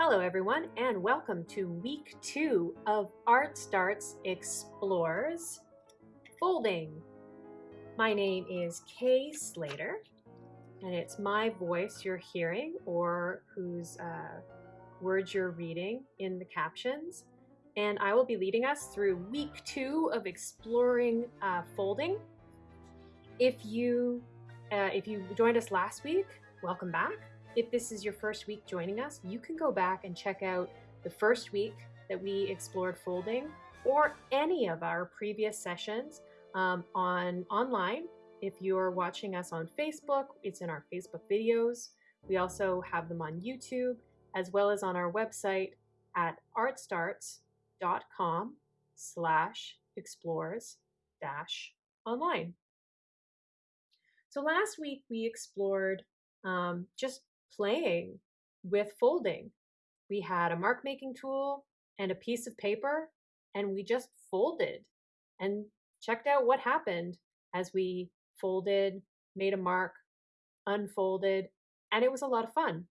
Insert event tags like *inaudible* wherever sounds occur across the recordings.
Hello, everyone, and welcome to week two of Art Starts Explores Folding. My name is Kay Slater, and it's my voice you're hearing or whose uh, words you're reading in the captions. And I will be leading us through week two of exploring uh, folding. If you uh, if you joined us last week, welcome back. If this is your first week joining us, you can go back and check out the first week that we explored folding or any of our previous sessions um, on online. If you're watching us on Facebook, it's in our Facebook videos. We also have them on YouTube as well as on our website at artstarts.com slash explores dash online. So last week we explored um, just playing with folding. We had a mark making tool and a piece of paper, and we just folded and checked out what happened as we folded, made a mark, unfolded, and it was a lot of fun.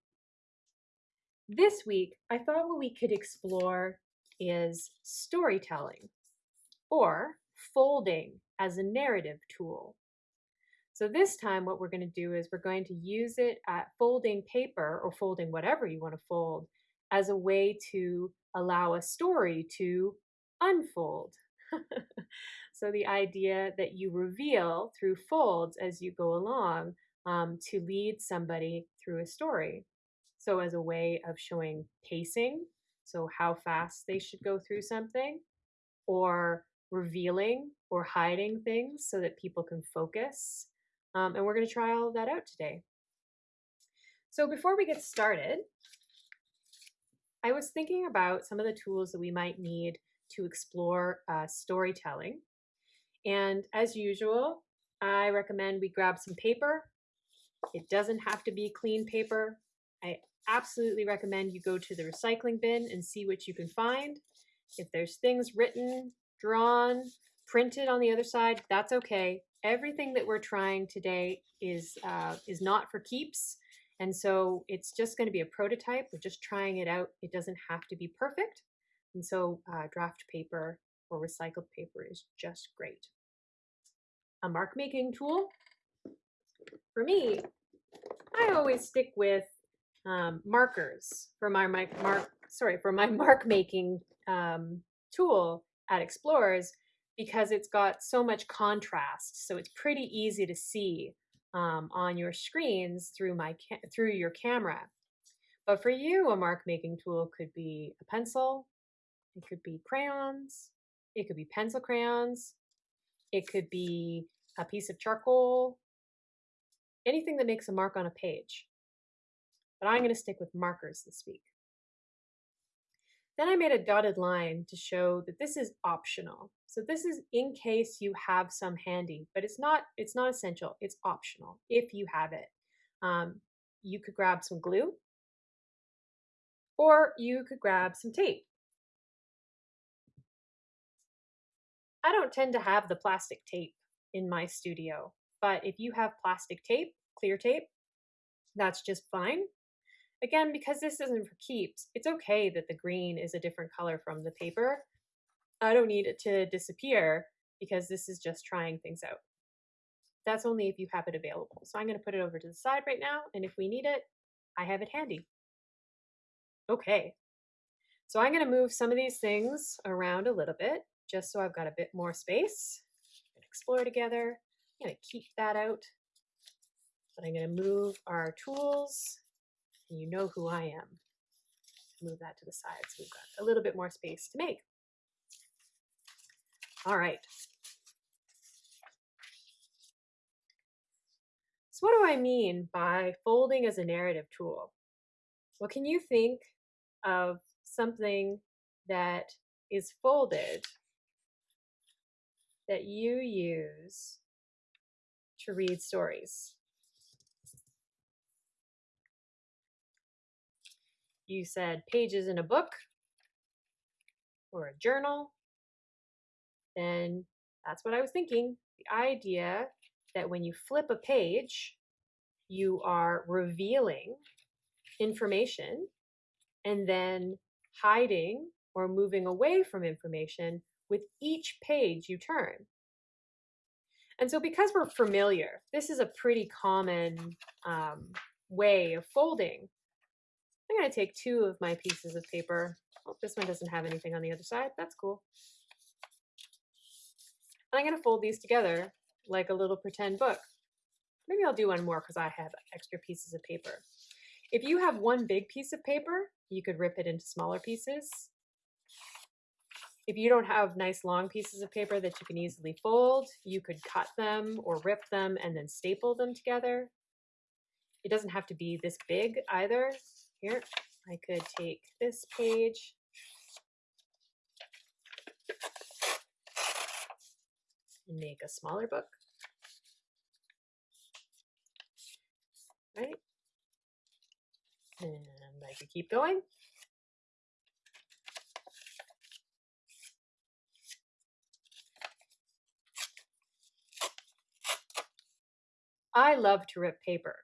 This week, I thought what we could explore is storytelling or folding as a narrative tool. So this time what we're going to do is we're going to use it at folding paper or folding whatever you want to fold as a way to allow a story to unfold. *laughs* so the idea that you reveal through folds as you go along um, to lead somebody through a story. So as a way of showing pacing, so how fast they should go through something, or revealing or hiding things so that people can focus um, and we're going to try all of that out today. So before we get started, I was thinking about some of the tools that we might need to explore uh, storytelling. And as usual, I recommend we grab some paper. It doesn't have to be clean paper. I absolutely recommend you go to the recycling bin and see what you can find. If there's things written, drawn, printed on the other side, that's okay everything that we're trying today is uh, is not for keeps. And so it's just going to be a prototype. We're just trying it out. It doesn't have to be perfect. And so uh, draft paper or recycled paper is just great. A mark making tool. For me, I always stick with um, markers for my, my mark, sorry, for my *laughs* mark making um, tool at Explores because it's got so much contrast. So it's pretty easy to see um, on your screens through my through your camera. But for you, a mark making tool could be a pencil, it could be crayons, it could be pencil crayons, it could be a piece of charcoal, anything that makes a mark on a page. But I'm going to stick with markers this week. Then I made a dotted line to show that this is optional. So this is in case you have some handy, but it's not, it's not essential. It's optional if you have it. Um, you could grab some glue or you could grab some tape. I don't tend to have the plastic tape in my studio, but if you have plastic tape, clear tape, that's just fine. Again, because this isn't for keeps, it's okay that the green is a different color from the paper. I don't need it to disappear because this is just trying things out. That's only if you have it available. So I'm going to put it over to the side right now, and if we need it, I have it handy. Okay, so I'm going to move some of these things around a little bit, just so I've got a bit more space. Explore together. I'm going to keep that out. But I'm going to move our tools and you know who I am. Move that to the side so we've got a little bit more space to make. All right. So what do I mean by folding as a narrative tool? Well, can you think of something that is folded that you use to read stories? You said pages in a book or a journal, then that's what I was thinking. The idea that when you flip a page, you are revealing information and then hiding or moving away from information with each page you turn. And so, because we're familiar, this is a pretty common um, way of folding. I'm going to take two of my pieces of paper. Oh, this one doesn't have anything on the other side. That's cool. And I'm going to fold these together like a little pretend book. Maybe I'll do one more because I have extra pieces of paper. If you have one big piece of paper, you could rip it into smaller pieces. If you don't have nice long pieces of paper that you can easily fold, you could cut them or rip them and then staple them together. It doesn't have to be this big either. Here, I could take this page and make a smaller book. Right? And I could keep going. I love to rip paper.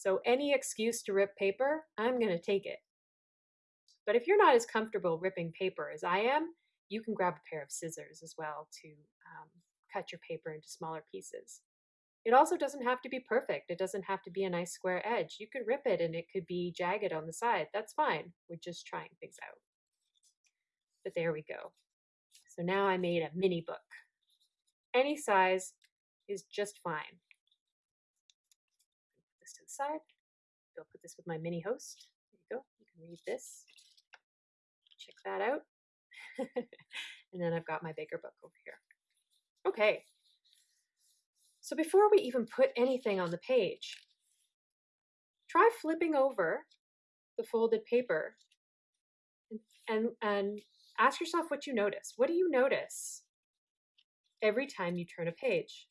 So any excuse to rip paper, I'm going to take it. But if you're not as comfortable ripping paper as I am, you can grab a pair of scissors as well to um, cut your paper into smaller pieces. It also doesn't have to be perfect. It doesn't have to be a nice square edge. You could rip it and it could be jagged on the side. That's fine. We're just trying things out. But there we go. So now I made a mini book. Any size is just fine. Side. I'll put this with my mini host. There you go. You can read this. Check that out. *laughs* and then I've got my bigger book over here. Okay, so before we even put anything on the page, try flipping over the folded paper and, and, and ask yourself what you notice. What do you notice every time you turn a page?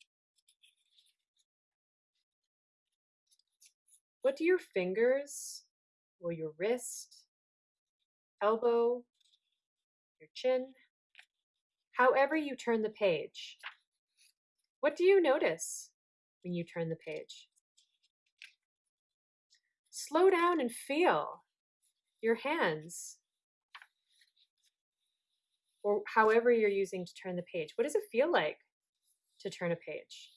What do your fingers or your wrist, elbow, your chin, however you turn the page, what do you notice when you turn the page? Slow down and feel your hands or however you're using to turn the page. What does it feel like to turn a page?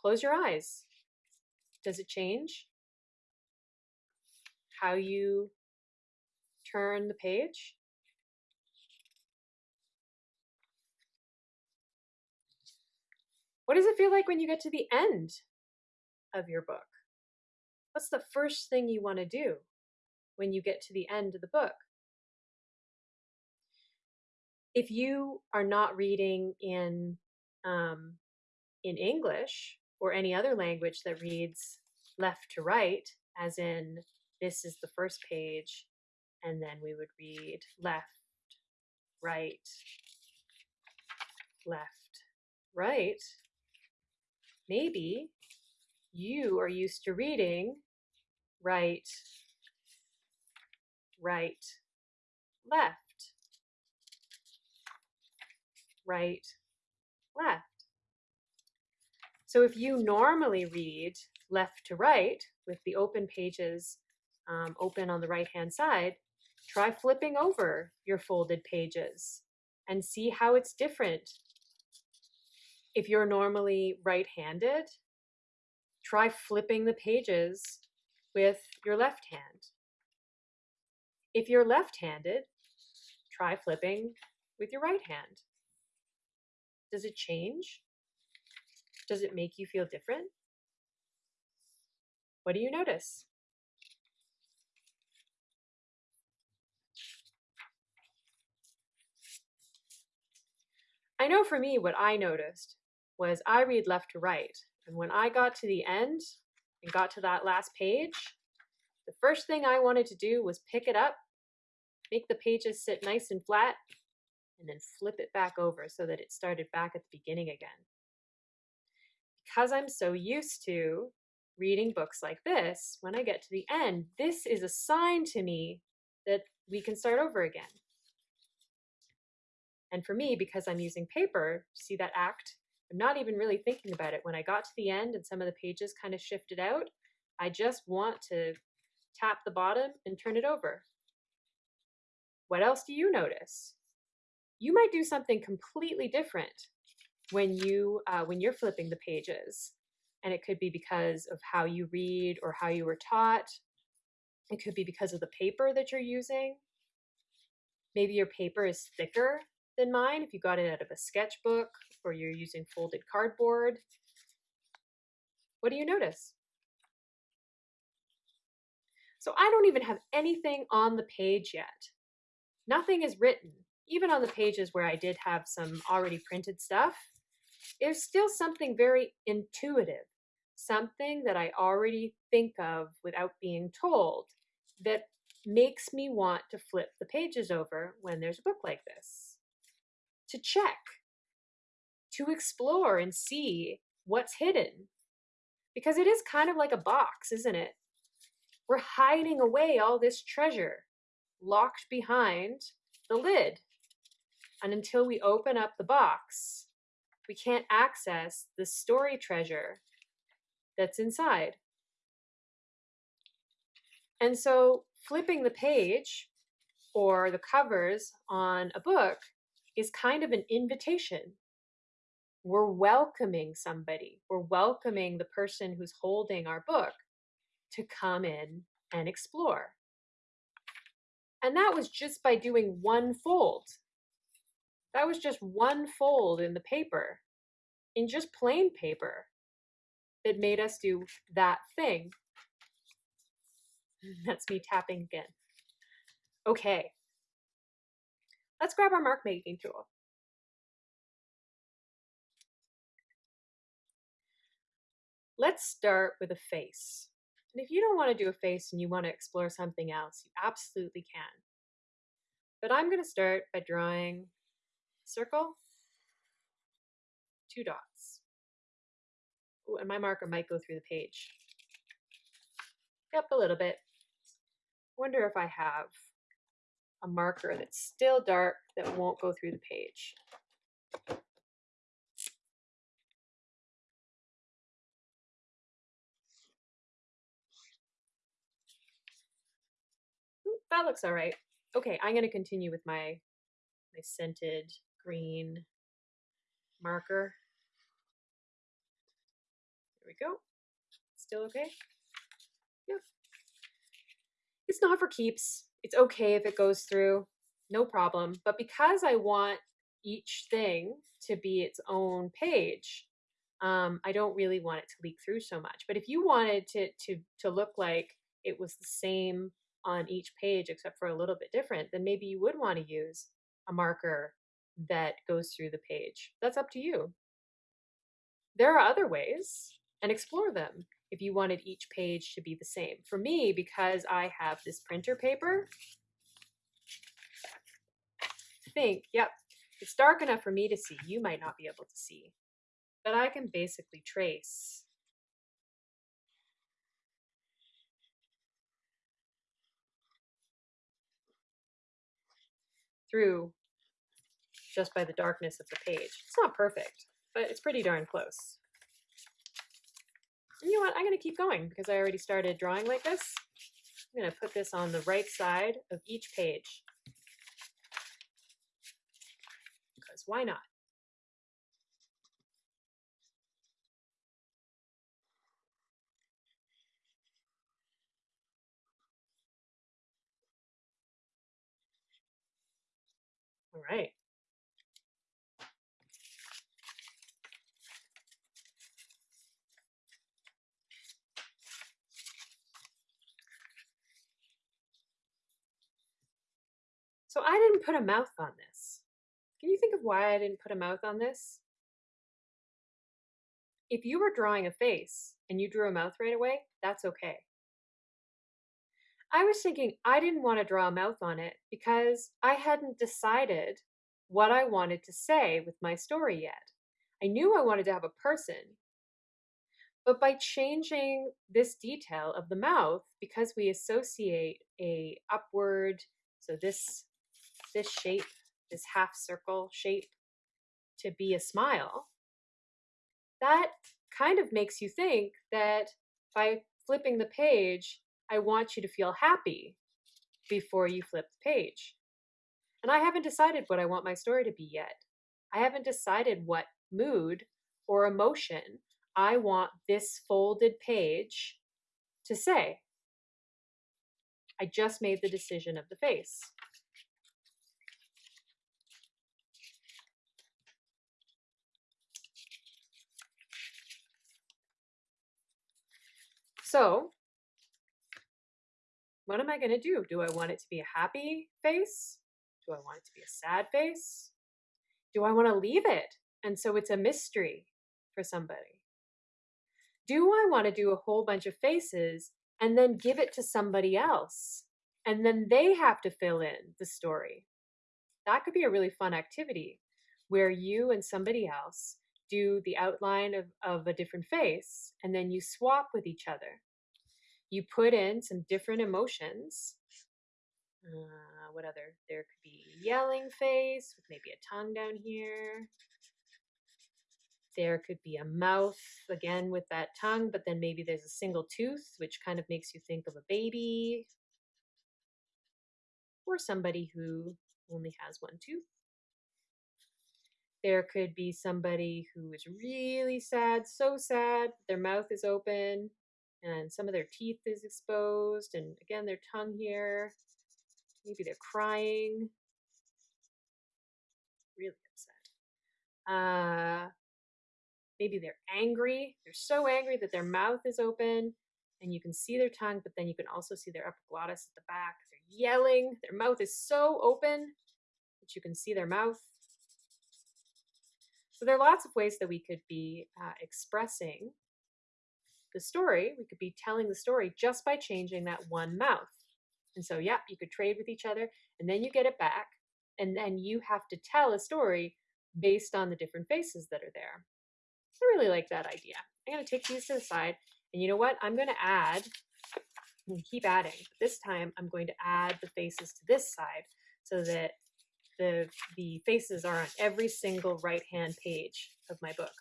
Close your eyes. Does it change how you turn the page? What does it feel like when you get to the end of your book? What's the first thing you want to do when you get to the end of the book? If you are not reading in um, in English or any other language that reads left to right, as in this is the first page, and then we would read left, right, left, right maybe you are used to reading right, right, left, right, left. So if you normally read left to right with the open pages um, open on the right hand side, try flipping over your folded pages and see how it's different if you're normally right handed, try flipping the pages with your left hand. If you're left handed, try flipping with your right hand. Does it change? Does it make you feel different? What do you notice? I know for me, what I noticed was I read left to right. And when I got to the end and got to that last page, the first thing I wanted to do was pick it up, make the pages sit nice and flat, and then flip it back over so that it started back at the beginning again. Because I'm so used to reading books like this, when I get to the end, this is a sign to me that we can start over again. And for me, because I'm using paper, see that act I'm not even really thinking about it. When I got to the end and some of the pages kind of shifted out, I just want to tap the bottom and turn it over. What else do you notice? You might do something completely different when you uh, when you're flipping the pages, and it could be because of how you read or how you were taught. It could be because of the paper that you're using. Maybe your paper is thicker than mine if you got it out of a sketchbook or you're using folded cardboard. What do you notice? So I don't even have anything on the page yet. Nothing is written. Even on the pages where I did have some already printed stuff, there's still something very intuitive, something that I already think of without being told that makes me want to flip the pages over when there's a book like this. To check, to explore and see what's hidden. Because it is kind of like a box, isn't it? We're hiding away all this treasure locked behind the lid. And until we open up the box, we can't access the story treasure that's inside. And so flipping the page or the covers on a book is kind of an invitation. We're welcoming somebody. We're welcoming the person who's holding our book to come in and explore. And that was just by doing one fold. That was just one fold in the paper, in just plain paper, that made us do that thing. *laughs* That's me tapping again. Okay. Let's grab our mark making tool. Let's start with a face. And if you don't want to do a face and you want to explore something else, you absolutely can. But I'm going to start by drawing circle, two dots. Ooh, and my marker might go through the page. Yep, a little bit. Wonder if I have a marker that's still dark that won't go through the page. Hmm, that looks all right. Okay, I'm going to continue with my my scented green marker. There we go. Still okay? Yeah. It's not for keeps. It's okay if it goes through. No problem. But because I want each thing to be its own page, um, I don't really want it to leak through so much. But if you wanted to to to look like it was the same on each page except for a little bit different, then maybe you would want to use a marker that goes through the page. That's up to you. There are other ways and explore them if you wanted each page to be the same. For me, because I have this printer paper, think, yep, it's dark enough for me to see. You might not be able to see. But I can basically trace through just by the darkness of the page. It's not perfect, but it's pretty darn close. And you know what? I'm going to keep going because I already started drawing like this. I'm going to put this on the right side of each page. Because why not? All right. So I didn't put a mouth on this. Can you think of why I didn't put a mouth on this? If you were drawing a face and you drew a mouth right away, that's okay. I was thinking I didn't want to draw a mouth on it because I hadn't decided what I wanted to say with my story yet. I knew I wanted to have a person, but by changing this detail of the mouth, because we associate a upward, so this this shape, this half circle shape, to be a smile, that kind of makes you think that by flipping the page, I want you to feel happy before you flip the page. And I haven't decided what I want my story to be yet. I haven't decided what mood or emotion I want this folded page to say. I just made the decision of the face. So, what am I going to do? Do I want it to be a happy face? Do I want it to be a sad face? Do I want to leave it? And so it's a mystery for somebody. Do I want to do a whole bunch of faces and then give it to somebody else? And then they have to fill in the story. That could be a really fun activity where you and somebody else do the outline of, of a different face and then you swap with each other. You put in some different emotions. Uh, what other? There could be yelling face with maybe a tongue down here. There could be a mouth again with that tongue, but then maybe there's a single tooth, which kind of makes you think of a baby or somebody who only has one tooth. There could be somebody who is really sad, so sad, their mouth is open and some of their teeth is exposed, and again, their tongue here. Maybe they're crying, really upset. Uh, maybe they're angry. They're so angry that their mouth is open and you can see their tongue, but then you can also see their epiglottis at the back. They're yelling. Their mouth is so open that you can see their mouth. So there are lots of ways that we could be uh, expressing the story. We could be telling the story just by changing that one mouth. And so, yeah, you could trade with each other and then you get it back. And then you have to tell a story based on the different faces that are there. I really like that idea. I'm going to take these to the side. And you know what? I'm going to add, and keep adding. This time I'm going to add the faces to this side so that the, the faces are on every single right-hand page of my book.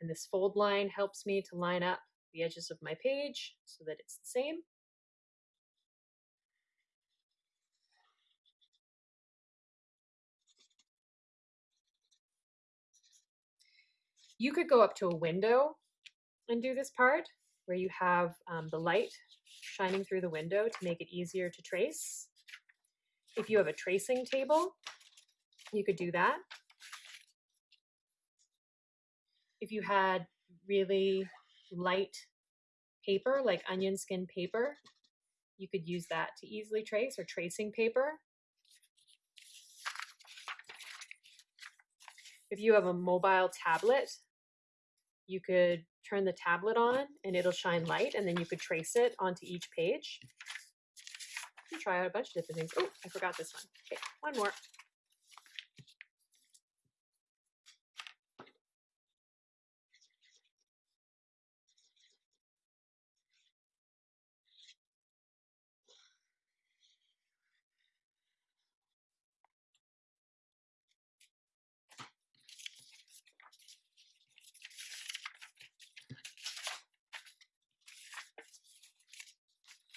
And this fold line helps me to line up the edges of my page so that it's the same. You could go up to a window and do this part where you have um, the light shining through the window to make it easier to trace. If you have a tracing table, you could do that. If you had really light paper, like onion skin paper, you could use that to easily trace or tracing paper. If you have a mobile tablet, you could turn the tablet on and it'll shine light and then you could trace it onto each page. You can try out a bunch of different things. Oh, I forgot this one. Okay, one more.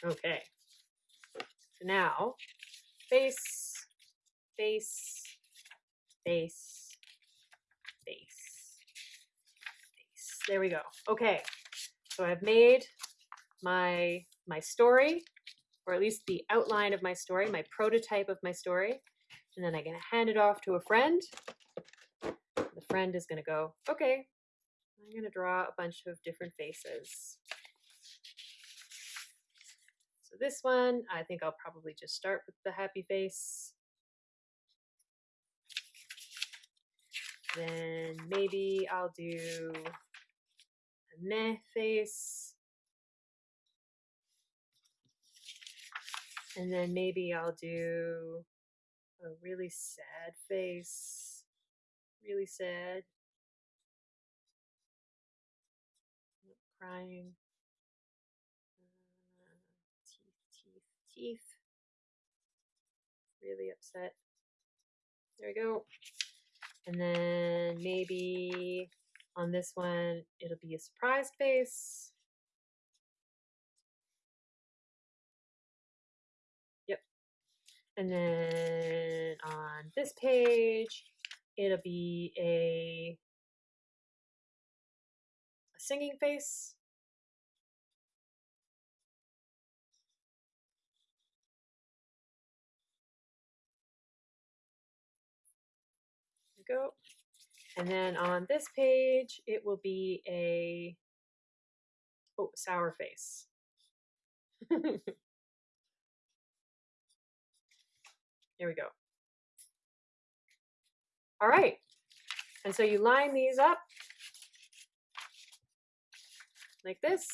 Okay. So now, face, face, face, face, face. There we go. Okay. So I've made my my story, or at least the outline of my story, my prototype of my story. And then I'm to hand it off to a friend. The friend is going to go, okay, I'm going to draw a bunch of different faces. So this one, I think I'll probably just start with the happy face. Then maybe I'll do a meh face. And then maybe I'll do a really sad face. Really sad. Crying. Teeth. Really upset. There we go. And then maybe On this one, it'll be a surprise face. Yep. And then on this page, it'll be a, a singing face. And then on this page, it will be a oh, sour face. *laughs* Here we go. All right. And so you line these up like this.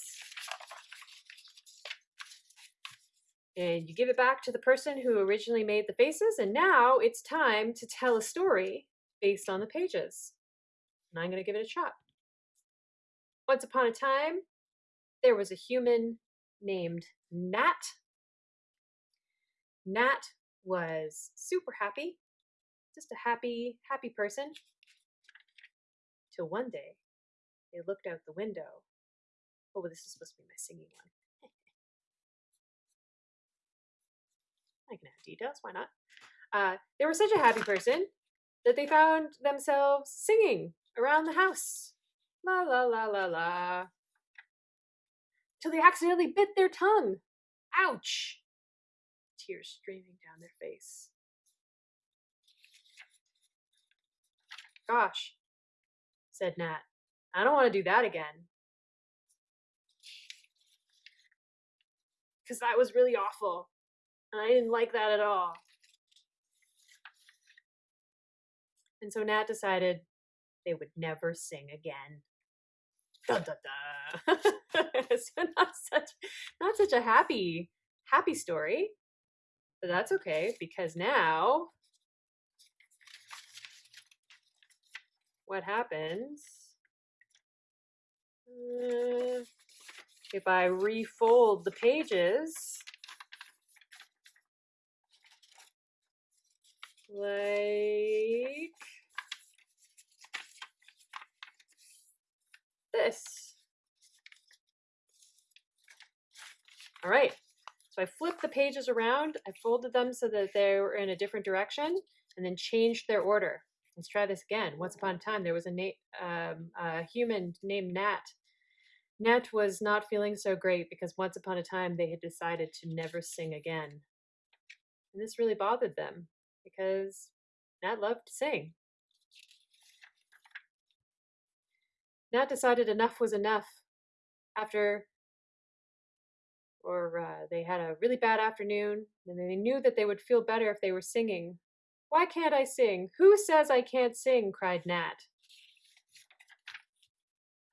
And you give it back to the person who originally made the faces. And now it's time to tell a story based on the pages. And I'm going to give it a shot. Once upon a time, there was a human named Nat. Nat was super happy, just a happy, happy person. Till one day, they looked out the window. Oh, this is supposed to be my singing one. *laughs* I can add details, why not? Uh, they were such a happy person that they found themselves singing around the house. La la la la la. Till they accidentally bit their tongue. Ouch! Tears streaming down their face. Gosh, said Nat. I don't want to do that again. Because that was really awful. And I didn't like that at all. And so Nat decided they would never sing again. Da, da, da. so not such not such a happy happy story. But that's okay because now what happens uh, if I refold the pages like this. All right, so I flipped the pages around, I folded them so that they were in a different direction, and then changed their order. Let's try this again. Once upon a time, there was a, um, a human named Nat. Nat was not feeling so great because once upon a time they had decided to never sing again. And this really bothered them because Nat loved to sing. Nat decided enough was enough after, or uh, they had a really bad afternoon, and they knew that they would feel better if they were singing. Why can't I sing? Who says I can't sing? cried Nat.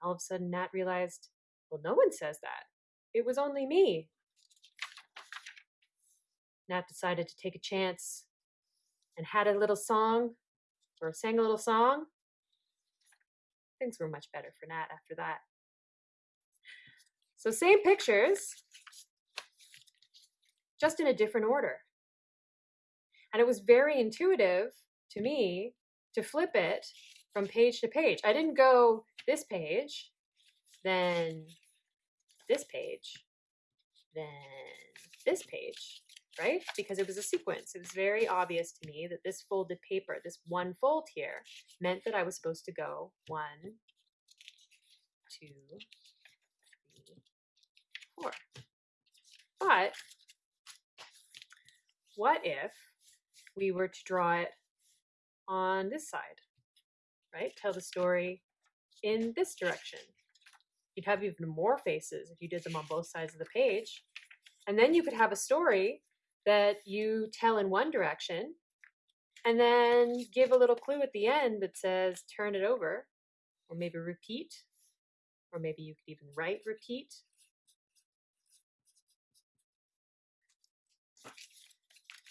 All of a sudden, Nat realized, well, no one says that. It was only me. Nat decided to take a chance and had a little song or sang a little song things were much better for Nat after that. So same pictures, just in a different order. And it was very intuitive to me to flip it from page to page. I didn't go this page, then this page, then this page, right? Because it was a sequence. It was very obvious to me that this folded paper, this one fold here, meant that I was supposed to go one, two, three, four. But what if we were to draw it on this side, right? Tell the story in this direction. You'd have even more faces if you did them on both sides of the page. And then you could have a story that you tell in one direction and then give a little clue at the end that says turn it over or maybe repeat or maybe you could even write repeat.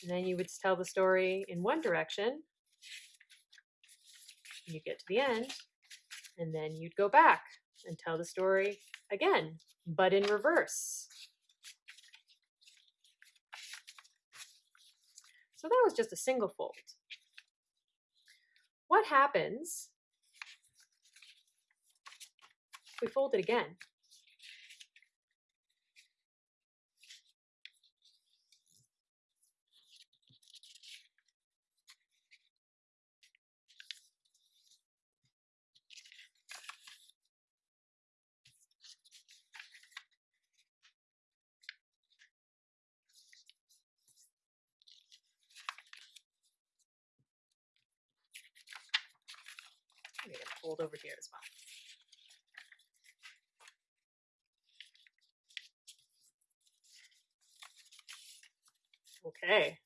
And then you would tell the story in one direction. You get to the end and then you'd go back and tell the story again but in reverse So that was just a single fold. What happens if we fold it again? Okay.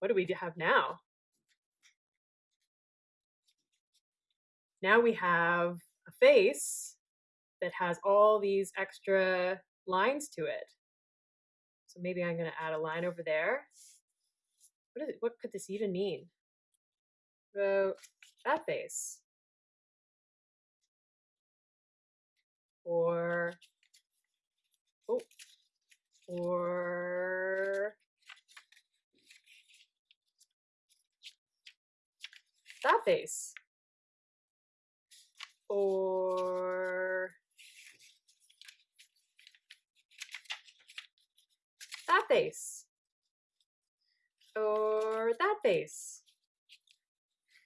What do we have now? Now we have a face that has all these extra lines to it. So maybe I'm going to add a line over there. What, is it, what could this even mean? So that face. Or, oh, or that face. Or that face. Or that face.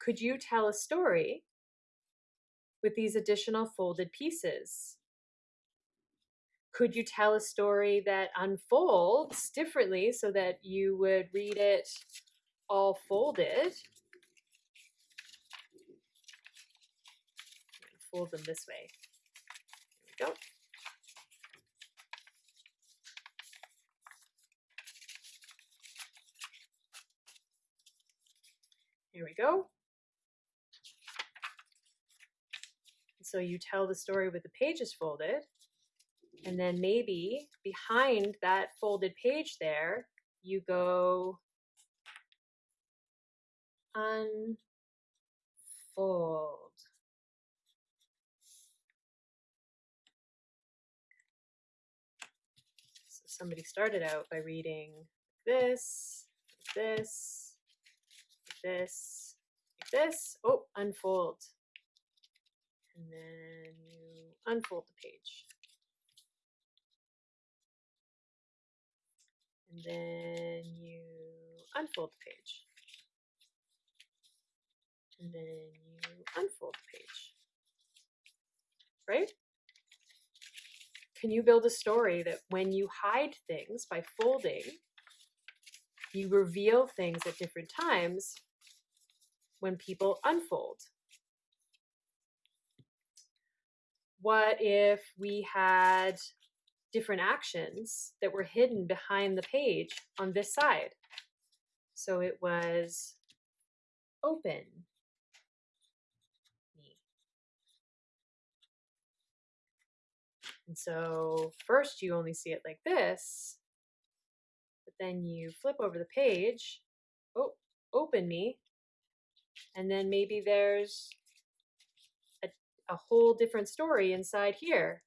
Could you tell a story with these additional folded pieces? Could you tell a story that unfolds differently so that you would read it all folded? Fold them this way. There we go. Here we go. So you tell the story with the pages folded, and then maybe behind that folded page there, you go unfold. So somebody started out by reading this, this, this, this. Oh, unfold. And then you unfold the page. Then you unfold the page. And then you unfold the page. Right? Can you build a story that when you hide things by folding, you reveal things at different times when people unfold? What if we had different actions that were hidden behind the page on this side? So it was open. And so first you only see it like this, but then you flip over the page, oh, open me, and then maybe there's a, a whole different story inside here.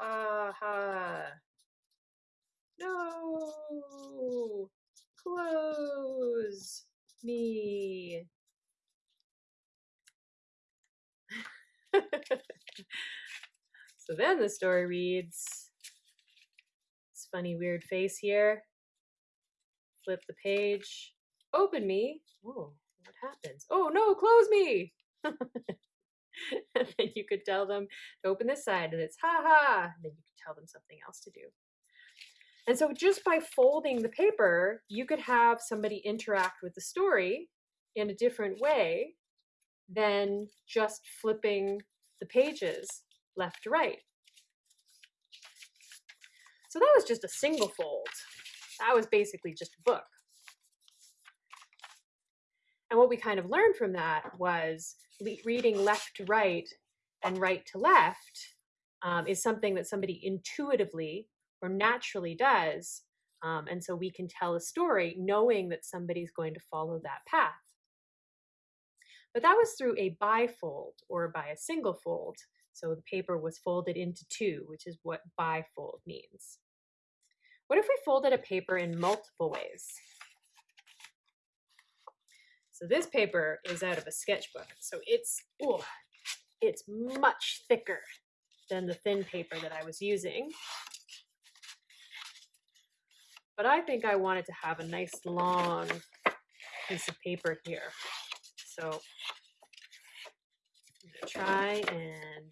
Ha ha. No. Close me. *laughs* so then the story reads this funny weird face here. Flip the page. Open me. Oh, what happens? Oh no, close me. *laughs* *laughs* and then you could tell them to open this side and it's ha ha. And then you could tell them something else to do. And so just by folding the paper, you could have somebody interact with the story in a different way than just flipping the pages left to right. So that was just a single fold. That was basically just a book. And what we kind of learned from that was reading left to right and right to left um, is something that somebody intuitively or naturally does. Um, and so we can tell a story knowing that somebody's going to follow that path. But that was through a bifold or by a single fold. So the paper was folded into two, which is what bifold means. What if we folded a paper in multiple ways? So this paper is out of a sketchbook. So it's, it's much thicker than the thin paper that I was using. But I think I wanted to have a nice long piece of paper here. So I'm to try and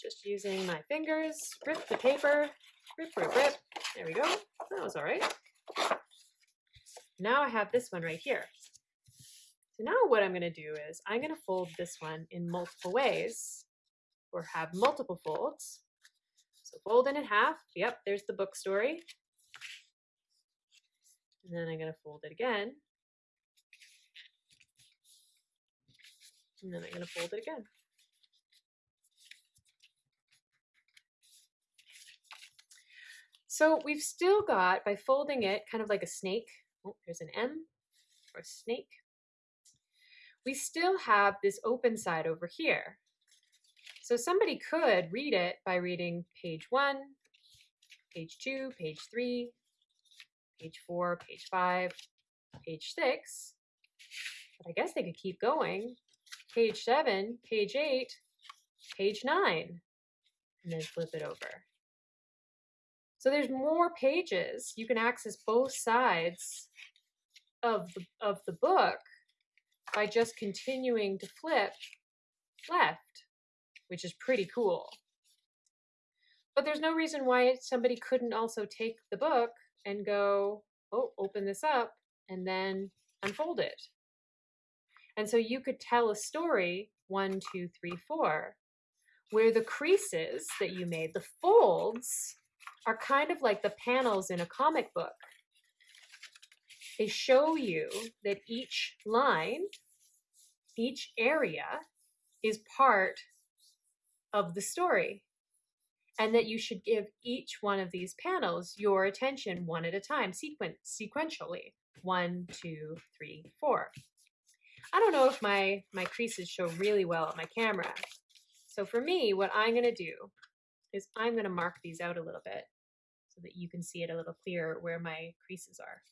just using my fingers, rip the paper, rip, rip, rip. There we go. That was all right. Now I have this one right here. So now what I'm going to do is I'm going to fold this one in multiple ways or have multiple folds. So fold it in half. Yep, there's the book story. And then I'm going to fold it again. And then I'm going to fold it again. So we've still got, by folding it kind of like a snake, oh, there's an M for snake, we still have this open side over here. So somebody could read it by reading page one, page two, page three, page four, page five, page six. But I guess they could keep going. Page seven, page eight, page nine, and then flip it over. So there's more pages. You can access both sides of the, of the book by just continuing to flip left, which is pretty cool. But there's no reason why somebody couldn't also take the book and go, oh, open this up and then unfold it. And so you could tell a story one, two, three, four, where the creases that you made, the folds, are kind of like the panels in a comic book. They show you that each line, each area is part of the story and that you should give each one of these panels your attention one at a time, sequen- sequentially. One, two, three, four. I don't know if my, my creases show really well at my camera. So for me, what I'm gonna do is I'm gonna mark these out a little bit so that you can see it a little clearer where my creases are.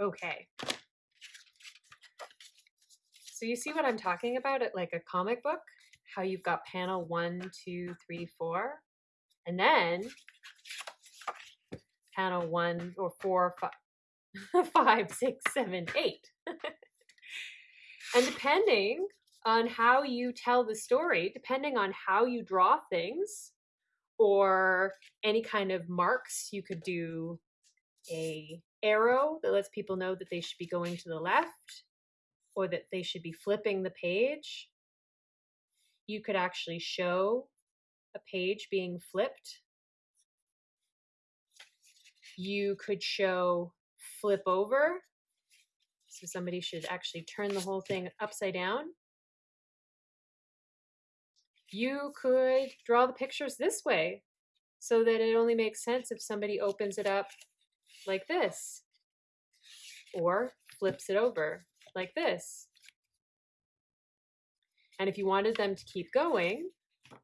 Okay. So you see what I'm talking about at like a comic book? How you've got panel one, two, three, four, and then panel one or four, five, *laughs* five six, seven, eight. *laughs* and depending on how you tell the story, depending on how you draw things, or any kind of marks, you could do a arrow that lets people know that they should be going to the left or that they should be flipping the page. You could actually show a page being flipped. You could show flip over. So somebody should actually turn the whole thing upside down. You could draw the pictures this way so that it only makes sense if somebody opens it up like this, or flips it over like this. And if you wanted them to keep going,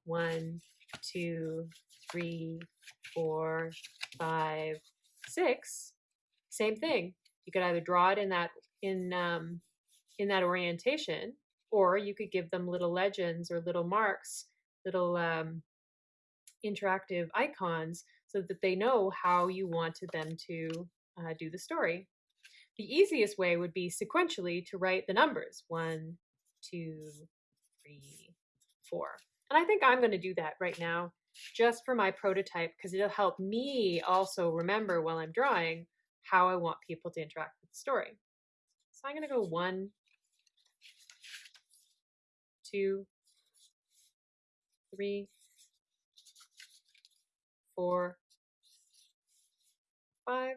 one, two, three, four, five, six, same thing. You could either draw it in that in um, in that orientation, or you could give them little legends or little marks, little um, interactive icons so that they know how you wanted them to uh, do the story. The easiest way would be sequentially to write the numbers one, two, three, four. And I think I'm going to do that right now just for my prototype because it'll help me also remember while I'm drawing how I want people to interact with the story. So I'm going to go one, two, three, four, five.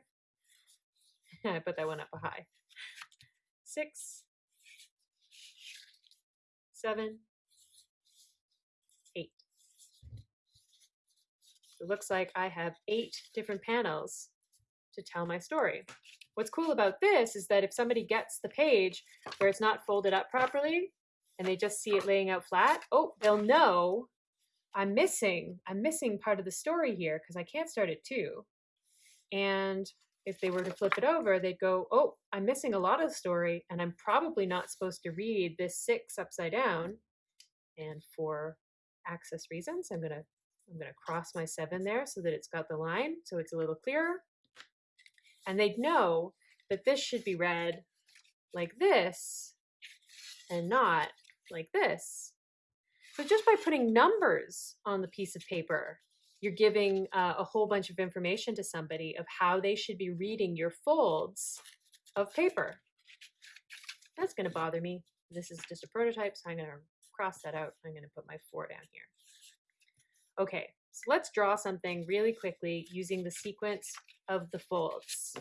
*laughs* I put that one up a high. Six, seven, eight. It looks like I have eight different panels to tell my story. What's cool about this is that if somebody gets the page where it's not folded up properly and they just see it laying out flat, oh, they'll know I'm missing, I'm missing part of the story here because I can't start at two. And if they were to flip it over, they'd go, oh, I'm missing a lot of story and I'm probably not supposed to read this six upside down. And for access reasons, I'm gonna I'm gonna cross my seven there so that it's got the line, so it's a little clearer. And they'd know that this should be read like this and not like this. So just by putting numbers on the piece of paper, you're giving uh, a whole bunch of information to somebody of how they should be reading your folds of paper. That's going to bother me. This is just a prototype, so I'm going to cross that out. I'm going to put my four down here. Okay, so let's draw something really quickly using the sequence of the folds.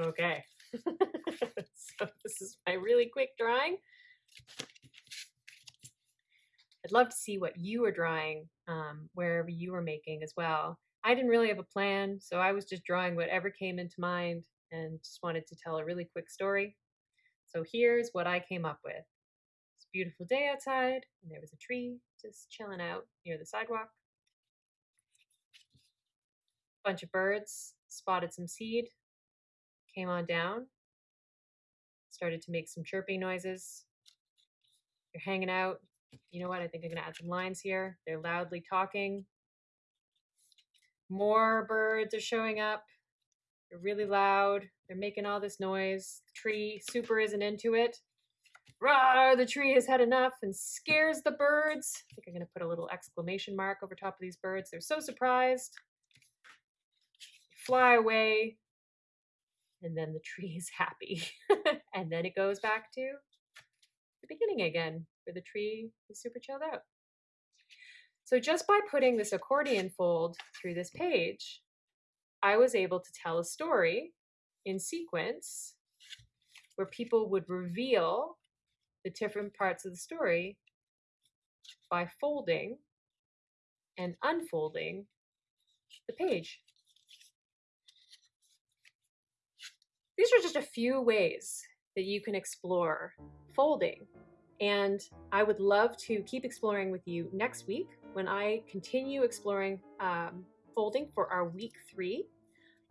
Okay. *laughs* *laughs* so this is my really quick drawing. I'd love to see what you were drawing um, wherever you were making as well. I didn't really have a plan, so I was just drawing whatever came into mind and just wanted to tell a really quick story. So here's what I came up with. It's a beautiful day outside, and there was a tree just chilling out near the sidewalk. Bunch of birds spotted some seed, came on down, started to make some chirping noises. They're hanging out. You know what? I think I'm going to add some lines here. They're loudly talking. More birds are showing up. They're really loud. They're making all this noise. The tree super isn't into it. Rah, the tree has had enough and scares the birds. I think I'm going to put a little exclamation mark over top of these birds. They're so surprised. fly away. And then the tree is happy. *laughs* and then it goes back to the beginning again, where the tree is super chilled out. So just by putting this accordion fold through this page, I was able to tell a story in sequence where people would reveal the different parts of the story by folding and unfolding the page. These are just a few ways that you can explore folding. And I would love to keep exploring with you next week when I continue exploring um, folding for our week three.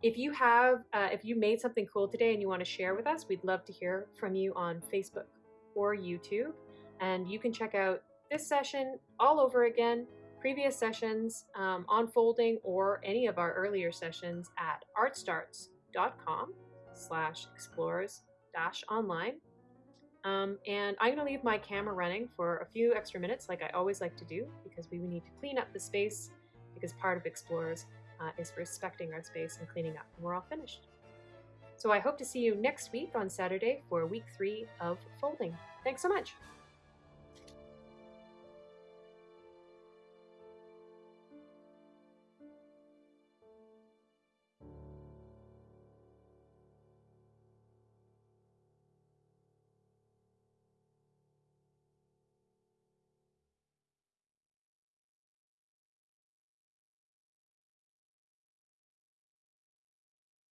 If you have, uh, if you made something cool today and you want to share with us, we'd love to hear from you on Facebook or YouTube. And you can check out this session all over again, previous sessions um, on folding, or any of our earlier sessions at artstarts.com slash explorers dash online. Um, and I'm going to leave my camera running for a few extra minutes like I always like to do because we need to clean up the space because part of Explorers uh, is respecting our space and cleaning up. And we're all finished. So I hope to see you next week on Saturday for week three of folding. Thanks so much.